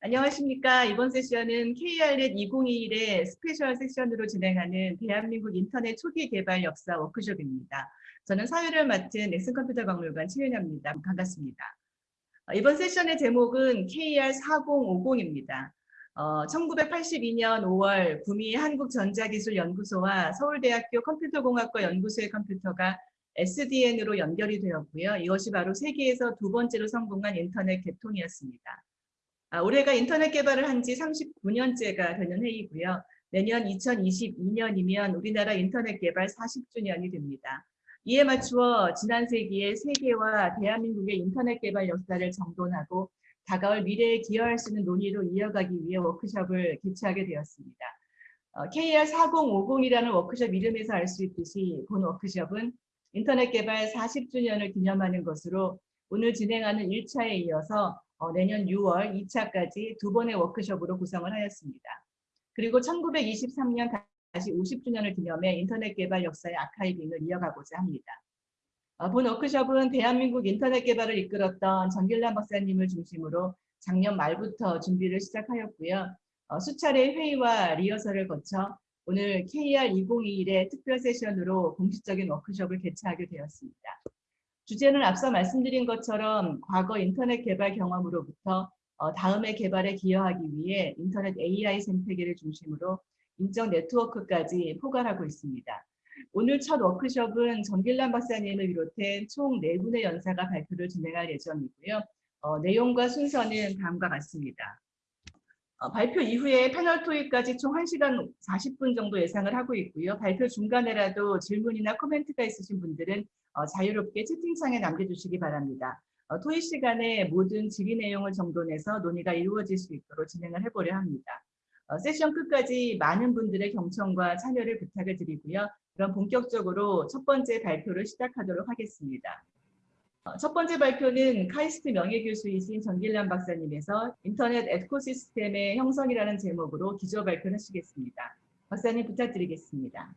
안녕하십니까. 이번 세션은 KRnet 2021의 special 세션으로 진행하는 대한민국 인터넷 초기 개발 역사 워크숍입니다. 저는 사회를 맡은 넥슨컴퓨터 박물관 최윤아입니다. 반갑습니다. 어, 이번 세션의 제목은 KR4050입니다. 어, 1982년 5월 구미 한국전자기술연구소와 서울대학교 컴퓨터공학과 연구소의 컴퓨터가 SDN으로 연결이 되었고요. 이것이 바로 세계에서 두 번째로 성공한 인터넷 개통이었습니다. 아, 올해가 인터넷 개발을 한 지 39년째가 되는 해이고요. 내년 2022년이면 우리나라 인터넷 개발 40주년이 됩니다. 이에 맞추어 지난 세기의 세계와 대한민국의 인터넷 개발 역사를 정돈하고 다가올 미래에 기여할 수 있는 논의로 이어가기 위해 워크숍을 개최하게 되었습니다. 어, KR4050이라는 워크숍 이름에서 알 수 있듯이 본 워크숍은 인터넷 개발 40주년을 기념하는 것으로 오늘 진행하는 1차에 이어서 어, 내년 6월 2차까지 두 번의 워크숍으로 구성을 하였습니다. 그리고 1923년 다시 50주년을 기념해 인터넷 개발 역사의 아카이빙을 이어가고자 합니다. 어, 본 워크숍은 대한민국 인터넷 개발을 이끌었던 정길란 박사님을 중심으로 작년 말부터 준비를 시작하였고요. 어, 수차례 회의와 리허설을 거쳐 오늘 KR2021의 특별 세션으로 공식적인 워크숍을 개최하게 되었습니다. 주제는 앞서 말씀드린 것처럼 과거 인터넷 개발 경험으로부터 어, 다음의 개발에 기여하기 위해 인터넷 AI 생태계를 중심으로 인적 네트워크까지 포괄하고 있습니다. 오늘 첫 워크숍은 정길란 박사님을 비롯해 총 4분의 연사가 발표를 진행할 예정이고요. 어, 내용과 순서는 다음과 같습니다. 어, 발표 이후에 패널 토익까지 총 1시간 40분 정도 예상을 하고 있고요. 발표 중간에라도 질문이나 코멘트가 있으신 분들은 어, 자유롭게 채팅창에 남겨주시기 바랍니다. 어, 토의 시간에 모든 질의 내용을 정돈해서 논의가 이루어질 수 있도록 진행을 해보려 합니다. 어, 세션 끝까지 많은 분들의 경청과 참여를 부탁을 드리고요. 그럼 본격적으로 첫 번째 발표를 시작하도록 하겠습니다. 첫 번째 발표는 카이스트 명예교수이신 전길란 박사님에서 인터넷 에코시스템의 형성이라는 제목으로 기조 발표를 하시겠습니다. 박사님 부탁드리겠습니다.